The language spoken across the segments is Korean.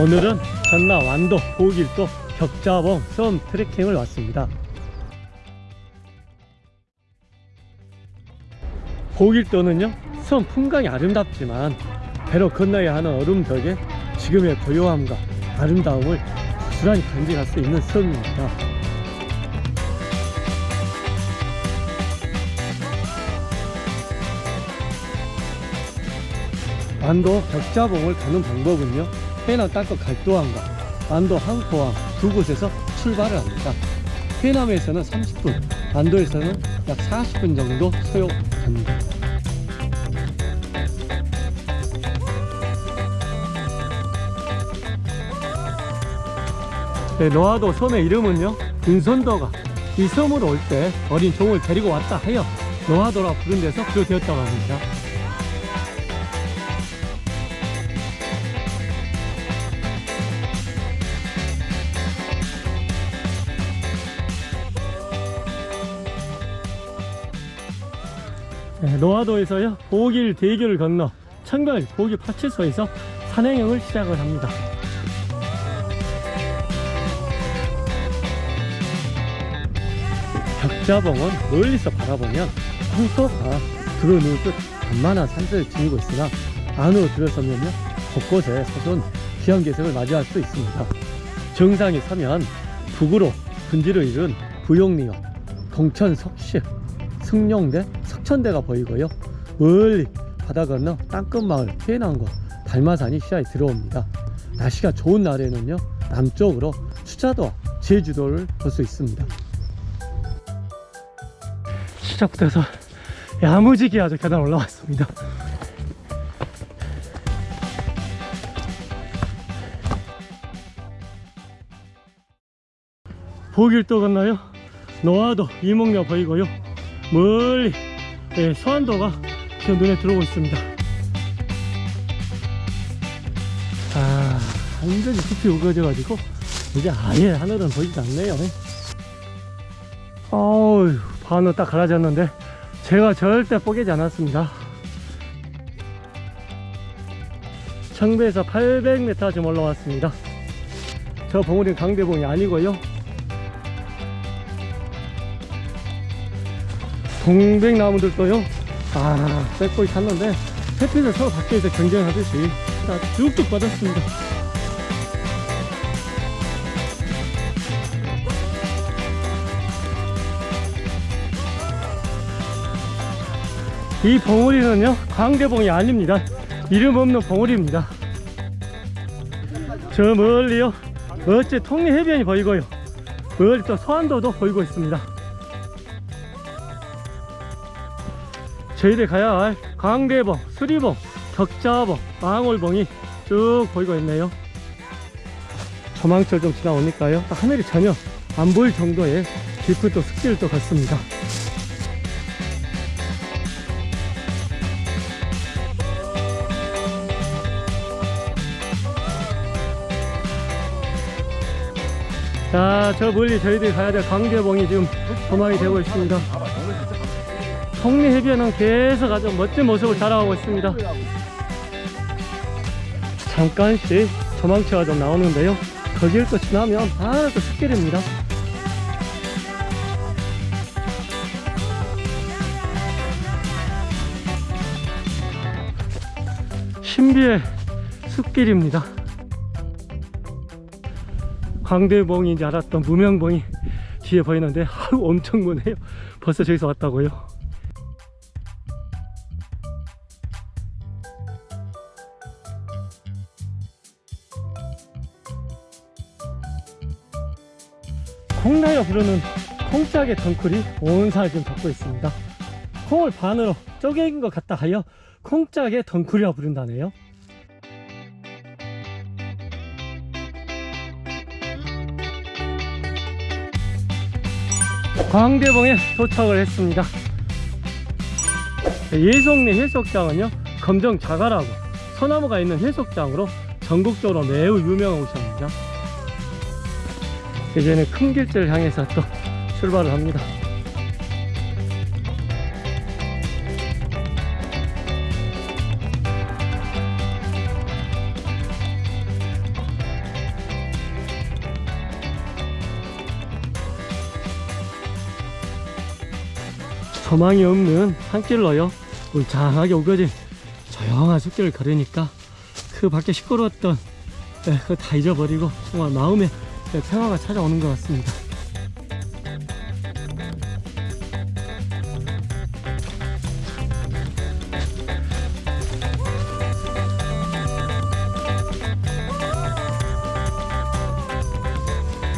오늘은 전남 완도 보길도 격자봉 섬 트레킹을 왔습니다. 보길도는요 섬 풍광이 아름답지만 배로 건너야 하는 얼음 덕에 지금의 고요함과 아름다움을 고스란히 간직할 수 있는 섬입니다. 완도 격자봉을 가는 방법은요 해남 땅끝 갈도항과 완도 항포항 두 곳에서 출발을 합니다. 해남에서는 30분 완도에서는 약 40분 정도 소요됩니다 네, 노하도 섬의 이름은요 인선도가 이 섬으로 올 때 어린 종을 데리고 왔다 하여 노하도라 부른 데서 비롯되었다고 합니다. 네, 노하도에서요 보길 대교를 건너 청별 보길 파출소에서 산행형을 시작을 합니다 격자봉은 멀리서 바라보면 황소가 들어누울 듯 간만한 산세를 지니고 있으나 안으로 들어서면요 곳곳에 서손 기암괴석을 맞이할 수 있습니다. 정상에 서면 북으로 분지를 이룬 부용리역 동천 석시 승룡대 석천대가 보이고요. 멀리 바다 건너 땅끝마을 해남과 달마산이 시야에 들어옵니다. 날씨가 좋은 날에는요 남쪽으로 수자도와 제주도를 볼 수 있습니다 시작부터 해서 야무지게 아주 계단 올라왔습니다. 보길도 건너요. 노화도 이목녀 보이고요. 멀리 예, 서안도가 지금 눈에 들어오고 있습니다. 아 완전히 숲이 우거져 가지고 이제 아예 하늘은 보이지 않네요. 어우 반은 딱 갈라졌는데 제가 절대 뽀개지 않았습니다. 청배에서 800m 좀 올라왔습니다. 저 봉우리는 강대봉이 아니고요. 동백나무들도요. 아 뺏고 탔는데 햇빛을 서로 밖에서 경쟁하듯이 다 쭉쭉 빠졌습니다 이 봉우리는요 광대봉이 아닙니다. 이름 없는 봉우리입니다. 저 멀리요 어째 통리 해변이 보이고요. 멀리 또 서안도도 보이고 있습니다. 저희들 가야 할 광대봉, 수리봉, 격자봉, 망월봉이 쭉 보이고 있네요. 조망철 좀 지나오니까요. 하늘이 전혀 안 보일 정도의 깊은 또 습지를 또 걷습니다 자, 저 멀리 저희들이 가야 될 광대봉이 지금 조망이 되고 있습니다. 성리 해변은 계속 아주 멋진 모습을 자랑하고 있습니다. 잠깐씩 조망치가 좀 나오는데요. 거기를 또 지나면 바로 또 숲길입니다. 신비의 숲길입니다. 광대봉인지 알았던 무명봉이 뒤에 보이는데 아우 엄청 무네요. 벌써 저기서 왔다고요? 콩나요 부르는 콩짝의 덩쿨이 온 산을 지금 덮고 있습니다. 콩을 반으로 쪼개긴 것 같다 하여 콩짝의 덩쿨이라 부른다네요 광대봉에 도착을 했습니다 예송리 해수욕장은요 검정 자갈하고 소나무가 있는 해수욕장으로 전국적으로 매우 유명한 곳입니다. 이제는 큰 길지를 향해서 또 출발을 합니다. 저망이 없는 산길로요. 울창하게 우겨진 조용한 숲길을 걸으니까 그 밖에 시끄러웠던 예, 그거 다 잊어버리고 정말 마음에 예, 평화가 찾아오는 것 같습니다.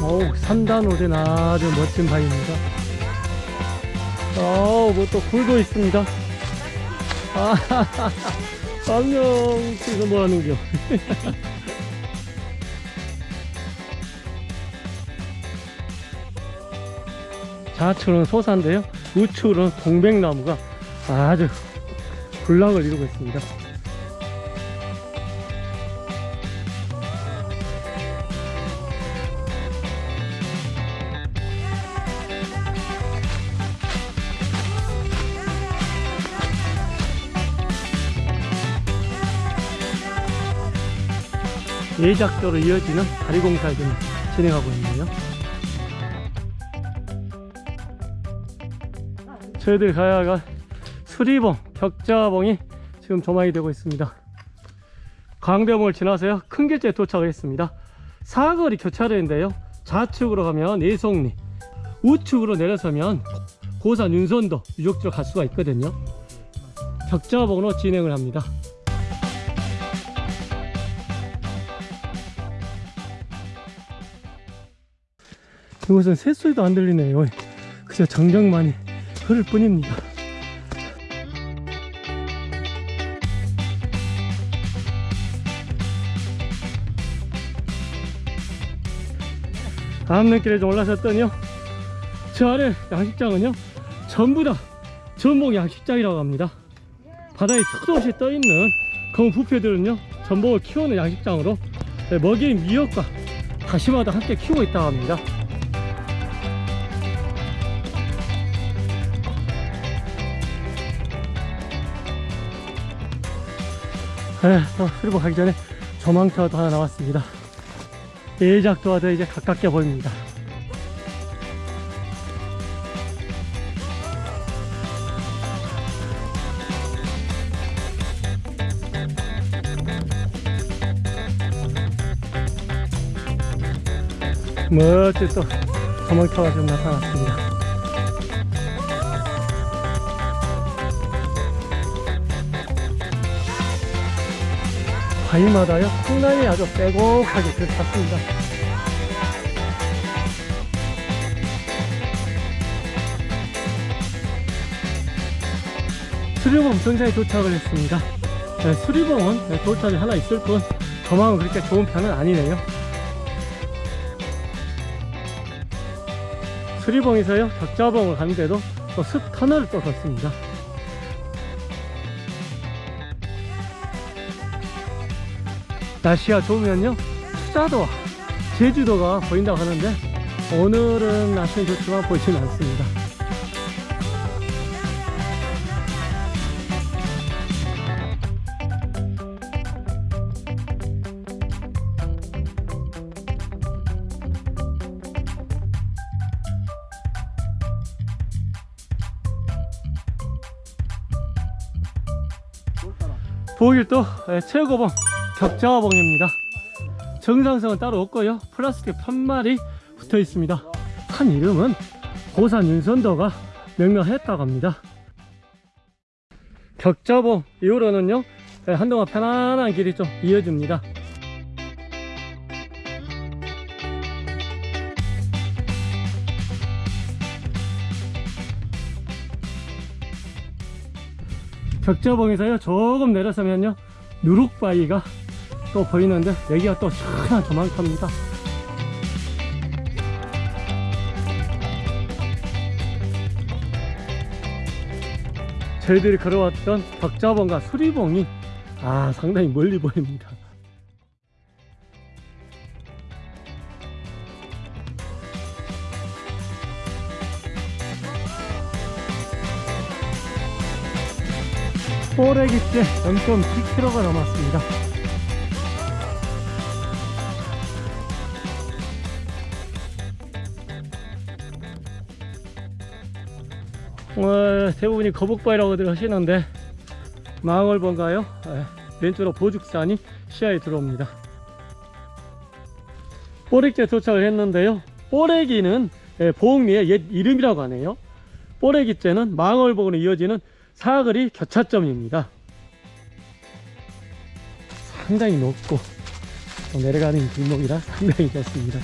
어우 산단오른 아주 멋진 바위입니다 어우 뭐또 굴도 있습니다. 아 안녕 지금 뭐하는겨? 좌측은 소사인데요. 우측은 동백나무가 아주 군락을 이루고 있습니다 예작도로 이어지는 다리 공사를 좀 진행하고 있네요. 저희들 가야 할 수리봉, 격자봉이 지금 조망이 되고 있습니다. 광대봉을 지나서요. 큰 길지에 도착을 했습니다. 사거리 교차로인데요. 좌측으로 가면 내송리, 우측으로 내려서면 고산 윤선도 유적지로 갈 수가 있거든요. 격자봉으로 진행을 합니다. 이곳은 새소리도 안 들리네요. 그저 정적만이 흐를 뿐입니다. 암릉길에 좀 올라섰더니요. 저 아래 양식장은요. 전부 다 전복 양식장이라고 합니다. 바다에 수없이 떠있는 검은 부패들은요. 전복을 키우는 양식장으로 먹이인 미역과 다시마도 함께 키우고 있다고 합니다. 네, 또 수리보 가기 전에 조망타워도 하나 나왔습니다. 예작도와도 이제 가깝게 보입니다. 멋진 또 조망타워가 좀 나타났습니다. 바위마다요 콩나물이 아주 빼곡하게 들어찼습니다. 수리봉 정상에 도착을 했습니다. 네, 수리봉은 네, 도착이 하나 있을 뿐 조망은 그렇게 좋은 편은 아니네요. 수리봉에서요 격자봉을 가는데도 또 숲 터널을 또 걷습니다 날씨가 좋으면요 수자도와 제주도가 보인다고 하는데 오늘은 날씨는 좋지만 보이지는 않습니다. 보길도 최고봉 격자봉입니다. 정상성은 따로 없고요. 플라스틱 편말이 붙어 있습니다. 산 이름은 고산 윤선도가 명명했다고 합니다. 격자봉 이후로는요 한동안 편안한 길이 좀 이어집니다. 격자봉에서요 조금 내려서면요 누룩바위가 또 보이는데 여기가 또 시원한 조망탑입니다. 저희들이 걸어왔던 격자봉과 수리봉이 아 상당히 멀리 보입니다. 포레기째 0.7km가 남았습니다 오늘 대부분이 거북바위라고들 하시는데 망월번가요? 예, 왼쪽으로 보죽산이 시야에 들어옵니다. 뽀렉지에 도착을 했는데요. 뽀레기는 예, 보흥리의 옛 이름이라고 하네요. 뽀레기째는 망월봉으로 이어지는 사거리 교차점입니다. 상당히 높고 또 내려가는 길목이라 상당히 좋습니다.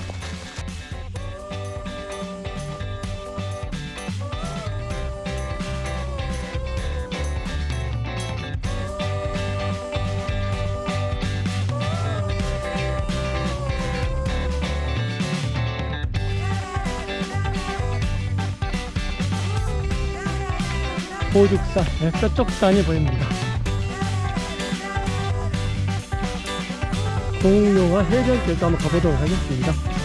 보죽산, 네, 저쪽 산이 보입니다. 공룡화 해변길도 한번 가보도록 하겠습니다.